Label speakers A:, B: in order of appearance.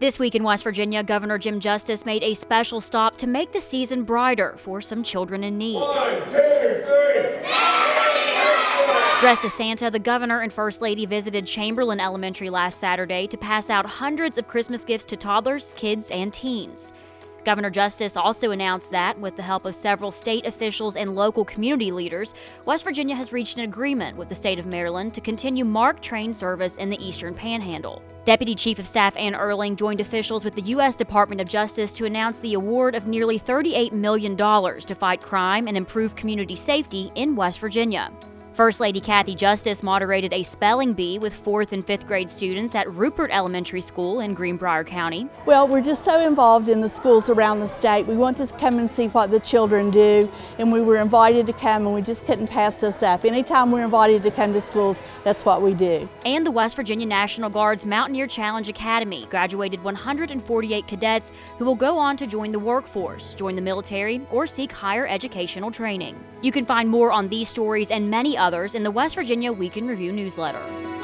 A: This week in West Virginia, Governor Jim Justice made a special stop to make the season brighter for some children in need.
B: One, two, three.
A: Dressed as Santa, the governor and first lady visited Chamberlain Elementary last Saturday to pass out hundreds of Christmas gifts to toddlers, kids, and teens. Governor Justice also announced that, with the help of several state officials and local community leaders, West Virginia has reached an agreement with the state of Maryland to continue MARC train service in the Eastern Panhandle. Deputy Chief of Staff Ann Urling joined officials with the U.S. Department of Justice to announce the award of nearly $38 million to fight crime and improve community safety in West Virginia. First Lady Kathy Justice moderated a spelling bee with fourth and fifth grade students at Rupert Elementary School in Greenbrier County.
C: Well, we're just so involved in the schools around the state. We want to come and see what the children do, and we were invited to come, and we just couldn't pass this up. Anytime we're invited to come to schools, that's what we do.
A: And the West Virginia National Guard's Mountaineer Challenge Academy graduated 148 cadets who will go on to join the workforce, join the military, or seek higher educational training. You can find more on these stories and many others in the West Virginia Week in Review newsletter.